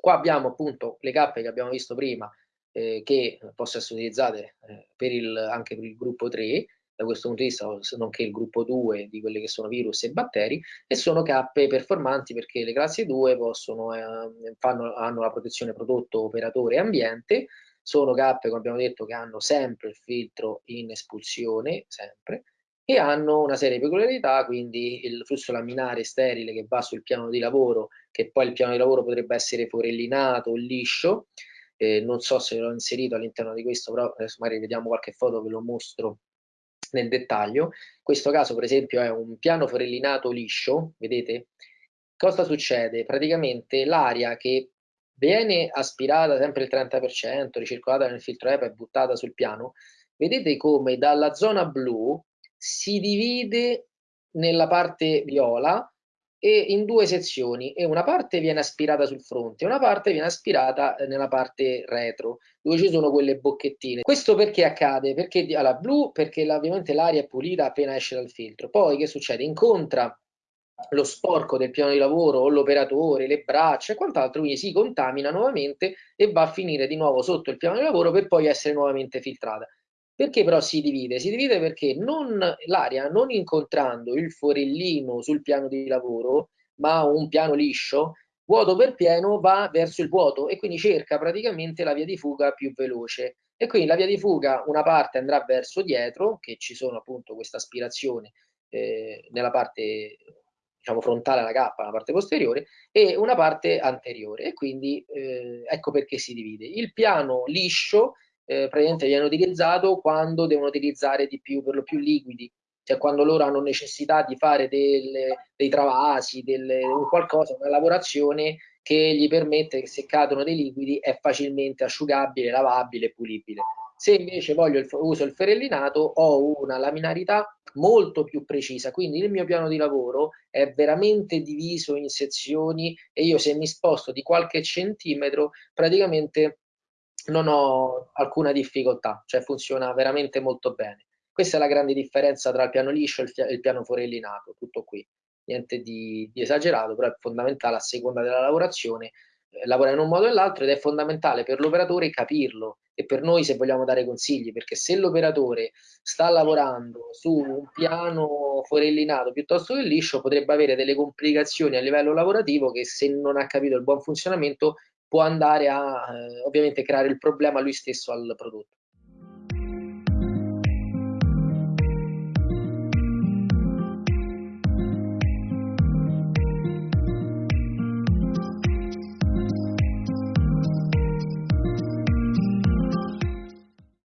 Qua abbiamo appunto le cappe che abbiamo visto prima, eh, che possono essere utilizzate eh, per il, anche per il gruppo 3, da questo punto di vista, nonché il gruppo 2 di quelli che sono virus e batteri, e sono cappe performanti perché le classi 2 possono, eh, fanno, hanno la protezione prodotto, operatore e ambiente, sono cappe, come abbiamo detto, che hanno sempre il filtro in espulsione, sempre, e hanno una serie di peculiarità, quindi il flusso laminare sterile che va sul piano di lavoro, che poi il piano di lavoro potrebbe essere forellinato o liscio, eh, non so se l'ho inserito all'interno di questo, però adesso magari vediamo qualche foto, ve lo mostro nel dettaglio. In questo caso, per esempio, è un piano forellinato liscio, vedete? Cosa succede? Praticamente l'aria che viene aspirata sempre il 30%, ricircolata nel filtro EPA e buttata sul piano, vedete come dalla zona blu si divide nella parte viola e in due sezioni e una parte viene aspirata sul fronte e una parte viene aspirata eh, nella parte retro dove ci sono quelle bocchettine questo perché accade? perché alla blu perché ovviamente l'aria è pulita appena esce dal filtro poi che succede? incontra lo sporco del piano di lavoro o l'operatore, le braccia e quant'altro, quindi si contamina nuovamente e va a finire di nuovo sotto il piano di lavoro per poi essere nuovamente filtrata. Perché però si divide? Si divide perché l'aria non incontrando il forellino sul piano di lavoro, ma un piano liscio, vuoto per pieno va verso il vuoto e quindi cerca praticamente la via di fuga più veloce. E quindi la via di fuga una parte andrà verso dietro, che ci sono appunto questa aspirazione eh, nella parte diciamo frontale alla cappa, la parte posteriore, e una parte anteriore. E quindi eh, ecco perché si divide. Il piano liscio eh, praticamente viene utilizzato quando devono utilizzare di più, per lo più liquidi, cioè quando loro hanno necessità di fare delle, dei travasi, delle, qualcosa, una lavorazione che gli permette che se cadono dei liquidi è facilmente asciugabile, lavabile e pulibile. Se invece il, uso il ferellinato ho una laminarità molto più precisa, quindi il mio piano di lavoro è veramente diviso in sezioni e io se mi sposto di qualche centimetro praticamente non ho alcuna difficoltà, cioè funziona veramente molto bene. Questa è la grande differenza tra il piano liscio e il, piano forellinato, tutto qui. Niente di, di, esagerato, però è fondamentale a seconda della lavorazione eh, lavora in un modo o nell'altro ed è fondamentale per l'operatore capirlo e per noi se vogliamo dare consigli, perché se l'operatore sta lavorando su un piano forellinato piuttosto che liscio potrebbe avere delle complicazioni a livello lavorativo che se non ha capito il buon funzionamento può andare a eh, ovviamente creare il problema lui stesso al prodotto.